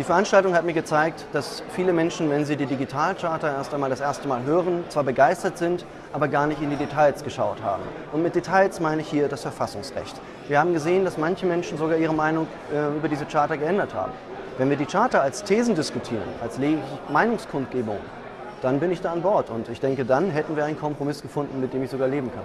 Die Veranstaltung hat mir gezeigt, dass viele Menschen, wenn sie die Digitalcharta erst einmal das erste Mal hören, zwar begeistert sind, aber gar nicht in die Details geschaut haben. Und mit Details meine ich hier das Verfassungsrecht. Wir haben gesehen, dass manche Menschen sogar ihre Meinung äh, über diese Charta geändert haben. Wenn wir die Charta als Thesen diskutieren, als Meinungskundgebung, dann bin ich da an Bord. Und ich denke, dann hätten wir einen Kompromiss gefunden, mit dem ich sogar leben kann.